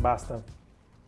Basta.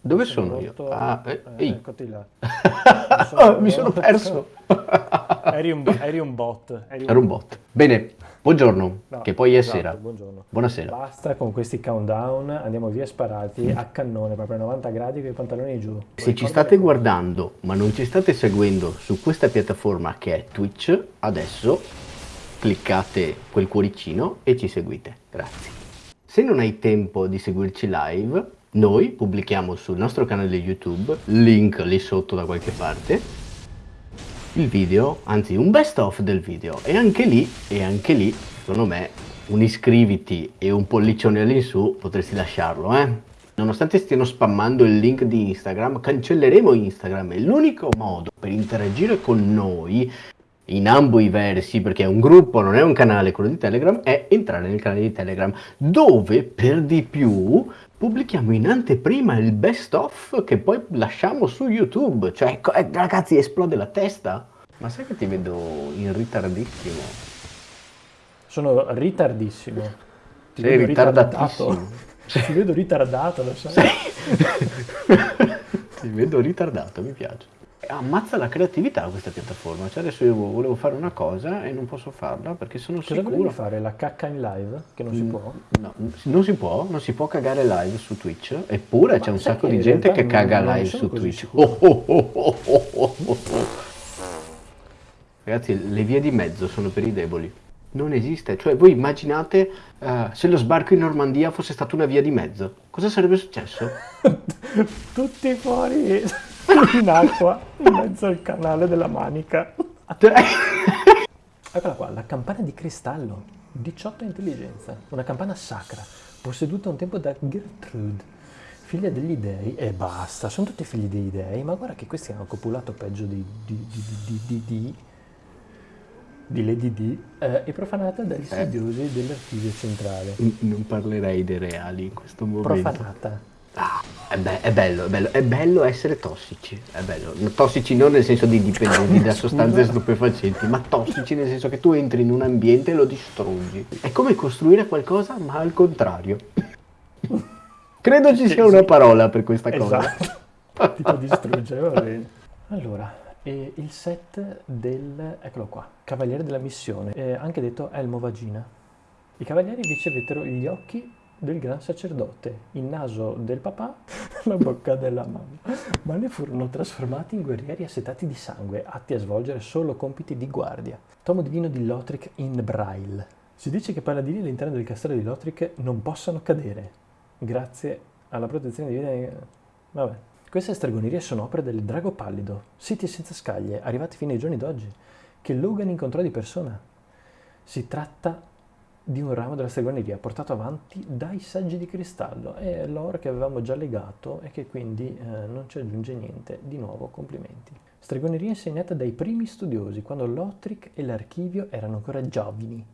Dove sono, io? rotto- Ah, eh, eh, eccoti là. Oh, mi sono perso. eri, un, eri un bot. Eri Era un bot. Bene, buongiorno, No, che poi è esatto, sera. Buongiorno. Buonasera. Basta con questi countdown, andiamo via sparati a cannone, proprio a 90 gradi con i pantaloni giù. Se ci state guardando ma non ci state seguendo su questa piattaforma che è Twitch, adesso cliccate quel cuoricino e ci seguite. Grazie. Se non hai tempo di seguirci live, noi pubblichiamo sul nostro canale YouTube, link lì sotto da qualche parte, il video, anzi un best of del video e anche lì, e anche lì, secondo me, un iscriviti e un pollicione all'insù potresti lasciarlo, eh? Nonostante stiano spammando il link di Instagram, cancelleremo Instagram. È l'unico modo per interagire con noi in ambo i versi, perché è un gruppo, non è un canale, quello di Telegram, è entrare nel canale di Telegram, dove per di più pubblichiamo in anteprima il best of che poi lasciamo su YouTube. Cioè, co- eh, ragazzi, esplode la testa. Ma sai che ti vedo in ritardissimo? Sono ritardissimo. Ti Sei vedo ritardatissimo. Ti vedo ritardato, lo sai. Ti vedo ritardato, mi piace. Ammazza la creatività questa piattaforma. Cioè adesso io volevo fare una cosa e non posso farla perché sono Cosa sicuro. volevi fare? La cacca in live? Che non si Mm, può? No, non si può, non si può cagare live su Twitch, eppure c'è un sacco di gente che caga non- non live sono su Twitch. Oh, oh, oh. Ragazzi, le vie di mezzo sono per i deboli. Non esiste, cioè voi immaginate eh, se lo sbarco in Normandia fosse stata una via di mezzo, cosa sarebbe successo? Tutti fuori in acqua, in mezzo al canale della manica. Eccola qua, la campana di cristallo, 18 intelligenza, una campana sacra, posseduta un tempo da Gertrude, figlia degli dei, e basta, sono tutti figli dei dei, ma guarda che questi hanno copulato peggio di, di, di, di, di, di, di Lady D, eh, e profanata dagli studiosi dell'archivio centrale. non parlerei dei reali in questo momento. Profanata. Ah, è, be- è bello, è bello, è bello essere tossici, è bello. Tossici non nel senso di dipendenti da sostanze stupefacenti, ma tossici nel senso che tu entri in un ambiente e lo distruggi. È come costruire qualcosa, ma al contrario. Credo ci sia una parola per questa cosa. Esatto, tipo distruggere, va bene. Allora, e il set del, eccolo qua, Cavaliere della Missione, eh, anche detto Elmo Vagina. I cavalieri ricevettero gli occhi del gran sacerdote, il naso del papà, la bocca della mamma, ma ne furono trasformati in guerrieri assetati di sangue, atti a svolgere solo compiti di guardia. Tomo divino di Lothric in Braille. Si dice che i paladini all'interno del castello di Lothric non possano cadere, grazie alla protezione divina. Vabbè. Queste stregonerie sono opere del Drago Pallido, siti senza scaglie, arrivati fino ai giorni d'oggi, che Logan incontrò di persona. Si tratta di un ramo della stregoneria portato avanti dai saggi di cristallo. È l'oro che avevamo già legato e che quindi eh, non ci aggiunge niente. Di nuovo complimenti. Stregoneria insegnata dai primi studiosi, quando Lothric e l'archivio erano ancora giovani.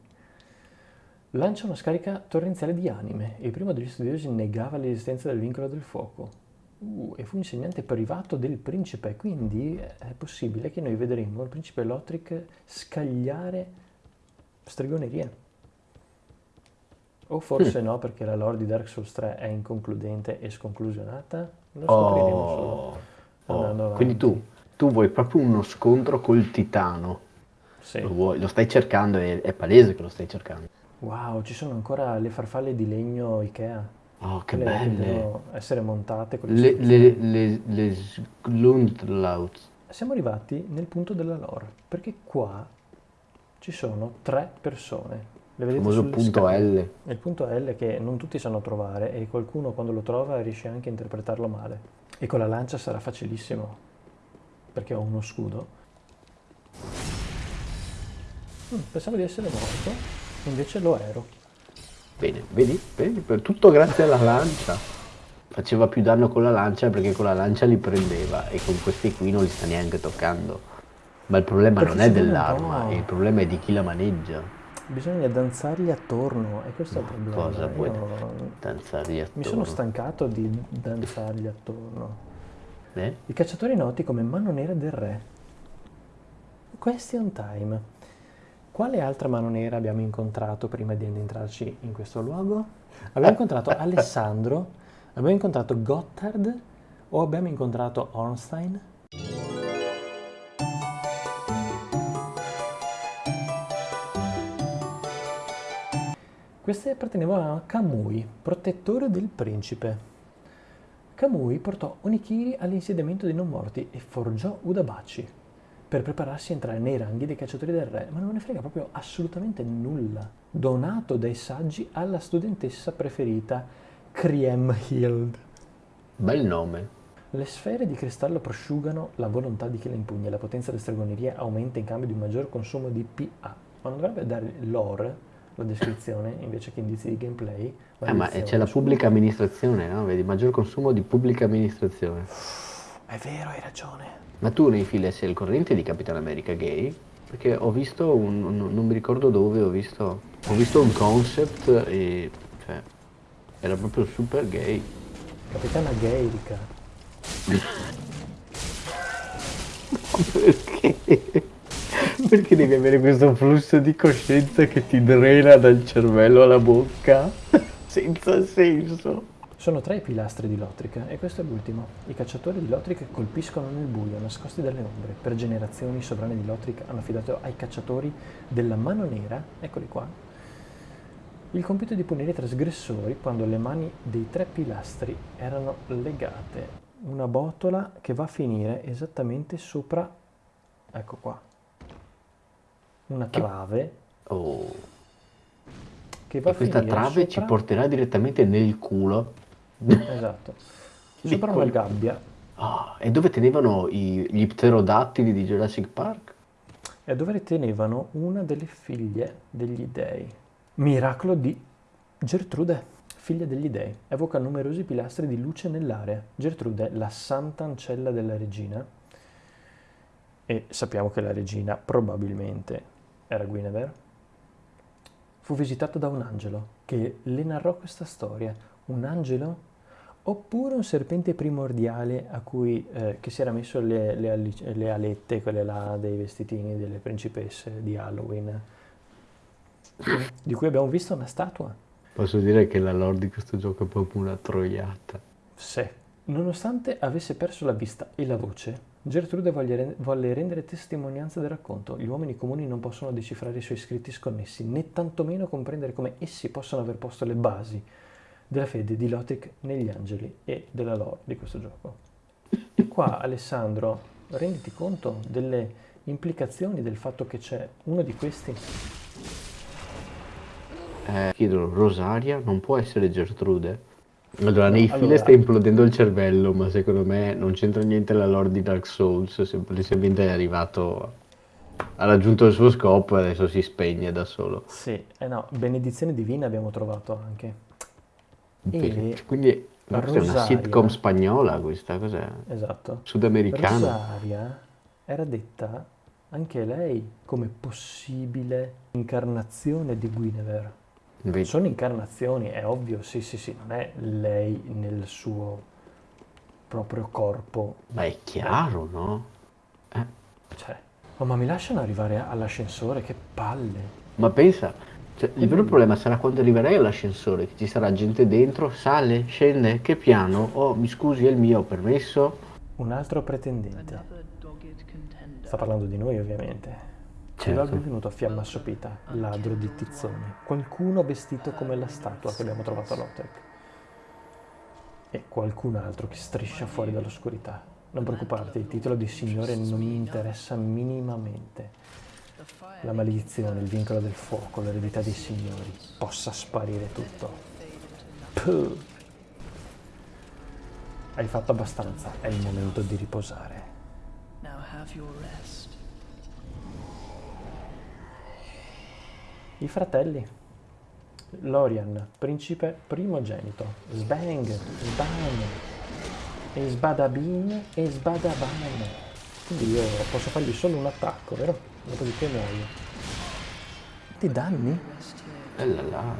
Lancia una scarica torrenziale di anime e il primo degli studiosi negava l'esistenza del vincolo del fuoco. Uh, e fu insegnante privato del principe, quindi è possibile che noi vedremo il principe Lothric scagliare stregoneria. O forse no, perché la lore di Dark Souls 3 è inconcludente e sconclusionata? Lo scopriremo solo Oh, andando oh. avanti. Quindi tu, tu vuoi proprio uno scontro col titano. Sì. Lo, vuoi, lo stai cercando, è, è palese che lo stai cercando. Wow, ci sono ancora le farfalle di legno Ikea. Oh, che Quelle belle. devono essere montate con le Le, le, le, le Sglundlaut. Siamo arrivati nel punto della lore, perché qua ci sono tre persone. Le Il vedete famoso punto scale. L. Il punto L che non tutti sanno trovare e qualcuno quando lo trova riesce anche a interpretarlo male. E con la lancia sarà facilissimo, perché ho uno scudo. Mm, pensavo di essere morto, invece lo ero. Bene, vedi? Vedi? Per tutto grazie alla lancia. Faceva più danno con la lancia perché con la lancia li prendeva e con questi qui non li sta neanche toccando. Ma il problema Perché non è dell'arma, il problema è di chi la maneggia. Bisogna danzargli attorno e questo è il problema. Cosa vuoi Io danzargli attorno? mi sono stancato di danzargli attorno. Eh? I cacciatori noti come mano nera del re. Question time. Quale altra mano nera abbiamo incontrato prima di addentrarci in questo luogo? Abbiamo incontrato Alessandro Abbiamo incontrato Gotthard o abbiamo incontrato Ornstein? Queste appartenevano a Kamui, protettore del principe. Kamui portò Onikiri all'insediamento dei non morti e forgiò Udabachi per prepararsi a entrare nei ranghi dei cacciatori del re, ma non ne frega proprio assolutamente nulla. Donato dai saggi alla studentessa preferita, Kriemhild. Bel nome. Le sfere di cristallo prosciugano la volontà di chi le impugna, la potenza delle stregonerie aumenta in cambio di un maggior consumo di PA. Ma non dovrebbe dare lore la descrizione invece che indizi di gameplay? Eh, ma c'è la pubblica amministrazione, no? Vedi, maggior consumo di pubblica amministrazione. È vero, hai ragione. Ma tu nei file sei il corrente di Capitan America Gay? Perché ho visto un, un- non mi ricordo dove, ho visto, ho visto un concept e cioè, era proprio super gay. Capitana Gaerica. Perché? Perché devi avere questo flusso di coscienza che ti drena dal cervello alla bocca? Senza senso. Sono tre i pilastri di Lothric e questo è l'ultimo. I cacciatori di Lothric colpiscono nel buio, nascosti dalle ombre. Per generazioni i sovrani di Lothric hanno affidato ai cacciatori della mano nera, eccoli qua, il compito di punire i trasgressori quando le mani dei tre pilastri erano legate. Una botola che va a finire esattamente sopra, ecco qua, una trave Oh. che va E a questa trave ci sopra- porterà direttamente nel culo. Esatto. Sopra una gabbia Ah, e dove tenevano i- gli pterodattili di Jurassic Park? e dove tenevano una delle figlie degli dei. Miracolo di Gertrude, figlia degli dei. Evoca numerosi pilastri di luce nell'area. Gertrude, la santa ancella della regina, e sappiamo che la regina probabilmente era Guinevere, fu visitata da un angelo che le narrò questa storia. Un angelo? Oppure un serpente primordiale a cui, eh, che si era messo le, le le alette, quelle là dei vestitini delle principesse di Halloween, di cui abbiamo visto una statua. Posso dire che la lore di questo gioco è proprio una troiata. Se, nonostante avesse perso la vista e la voce, Gertrude volle, ren- volle rendere testimonianza del racconto. Gli uomini comuni non possono decifrare i suoi scritti sconnessi, né tantomeno comprendere come essi possono aver posto le basi della fede di Lothric negli angeli e della lore di questo gioco. E qua, Alessandro, renditi conto delle implicazioni del fatto che c'è uno di questi Eh, chiedono, Rosaria non può essere Gertrude? Allora, nei file allora- sta implodendo il cervello, ma secondo me non c'entra niente la lore di Dark Souls, semplicemente è arrivato, ha raggiunto il suo scopo e adesso si spegne da solo. Sì, eh no, benedizione divina abbiamo trovato anche. E Quindi ma cos'è una sitcom spagnola questa, cos'è? Esatto. Sudamericana? Rosaria era detta anche lei come possibile incarnazione di Guinevere. Vedi? Sono incarnazioni, è ovvio, sì, sì, sì, non è lei nel suo proprio corpo. Ma è chiaro, no? Eh, Cioè, oh, ma mi lasciano arrivare all'ascensore, che palle. Ma pensa, cioè, il vero problema sarà quando arriverai all'ascensore, che ci sarà gente dentro, sale, scende, che piano? Oh, mi scusi, è il mio, permesso? Un altro pretendente. Sta parlando di noi, ovviamente. Ci Certo. benvenuto a Fiamma Assopita, ladro di tizzoni. Qualcuno vestito come la statua che abbiamo trovato a Lothric. E qualcun altro che striscia fuori dall'oscurità. Non preoccuparti, il titolo di signore non mi interessa minimamente. La maledizione, il vincolo del fuoco, l'eredità dei signori, possa sparire tutto. Puh. Hai fatto abbastanza, è il momento di riposare. Now have your rest. I fratelli. Lorian, principe primogenito. Sbang, Sban, e Sbadabin e Sbadaban. Quindi io posso fargli solo un attacco, vero? Dopodiché muoio. Ti danni? Eh là.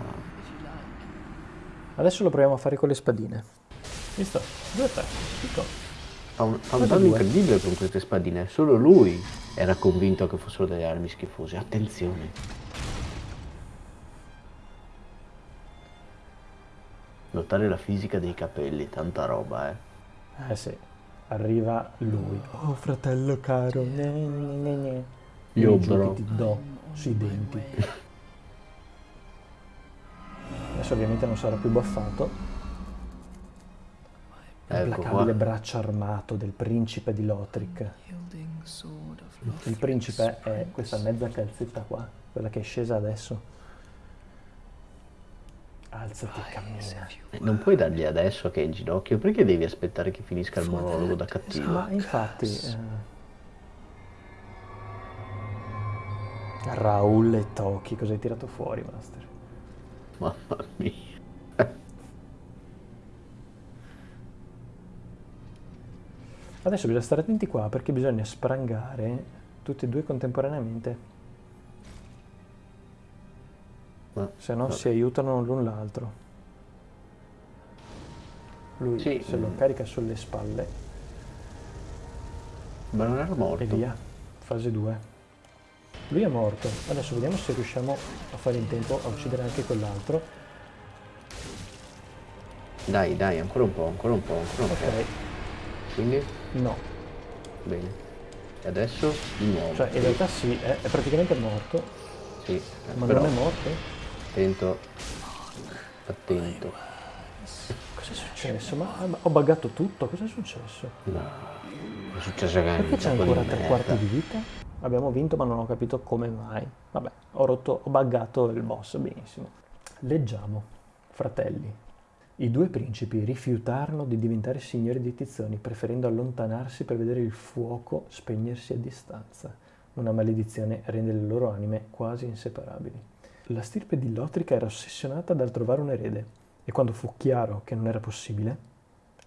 Adesso lo proviamo a fare con le spadine. Visto? Due attacchi. Picco. Fa un, un danno incredibile con queste spadine, solo lui era convinto che fossero delle armi schifose. Attenzione. Notare la fisica dei capelli, tanta roba, eh. Eh sì, arriva lui. Oh fratello caro, ne, ne, ne, ne. Io, bro. ti do sui denti. Adesso ovviamente non sarà più baffato. Ecco L'implacabile qua. braccio armato del principe di Lothric. Il principe è questa mezza calzetta qua, quella che è scesa adesso. Alzati e cammina. Eh, Non puoi dargli adesso che è in ginocchio, perché devi aspettare che finisca il monologo da cattivo? Ma infatti... eh, Raul e Toki, cosa hai tirato fuori, Master? Mamma mia. Adesso bisogna stare attenti qua perché bisogna sprangare tutti e due contemporaneamente, Ma, se no vabbè. si aiutano l'un l'altro. Lui Sì, se lo carica sulle spalle ma non era morto. e via, fase 2. Lui è morto, adesso vediamo se riusciamo a fare in tempo a uccidere anche quell'altro. Dai, dai, ancora un po', ancora un po', ancora un po'. Ok, Quindi, no, bene. E adesso di nuovo. cioè in realtà sì, è, è praticamente morto, Sì, eh, ma però non è morto. Attento. Attento. Cosa è successo? Ma, ho buggato tutto, cosa è successo? No. È successo che Perché c'è ancora tre merda. quarti di vita? Abbiamo vinto ma non ho capito come mai. Vabbè, ho rotto, ho buggato il boss, benissimo. Leggiamo, fratelli. I due principi rifiutarono di diventare signori di Tizzoni, preferendo allontanarsi per vedere il fuoco spegnersi a distanza. Una maledizione rende le loro anime quasi inseparabili. La stirpe di Lotrica era ossessionata dal trovare un erede e quando fu chiaro che non era possibile,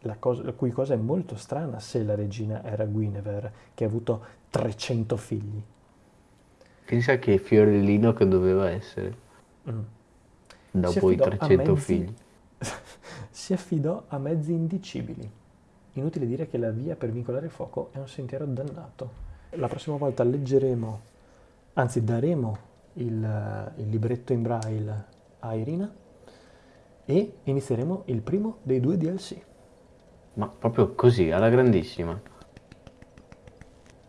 la, cosa, la cui cosa è molto strana se la regina era Guinevere, che ha avuto 300 figli. Pensa che fiorellino che doveva essere. Mm. Dopo i affidò a 300 mezzi- figli. si affidò a mezzi indicibili. Inutile dire che la via per vincolare il fuoco è un sentiero dannato. La prossima volta leggeremo, anzi daremo il, il libretto in braille a Irina e inizieremo il primo dei due DLC. Ma proprio così, alla grandissima.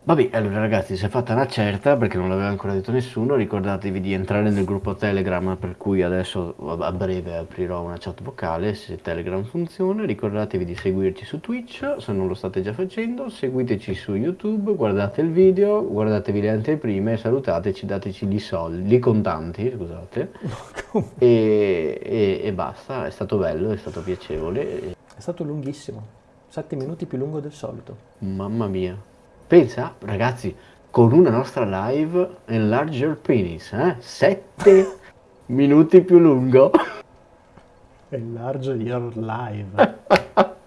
Vabbè, allora ragazzi, si è fatta una certa perché non l'aveva ancora detto nessuno. Ricordatevi di entrare nel gruppo Telegram, per cui adesso a breve aprirò una chat vocale se Telegram funziona. Ricordatevi di seguirci su Twitch se non lo state già facendo. Seguiteci su YouTube, guardate il video, guardatevi le anteprime, salutateci, dateci i soldi, i contanti, scusate. E, e- e basta, è stato bello, è stato piacevole. È stato lunghissimo, 7 minuti più lungo del solito. Mamma mia. Pensa, ragazzi, con una nostra live Enlarge Your Penis, eh? 7 minuti più lungo. Enlarge your live.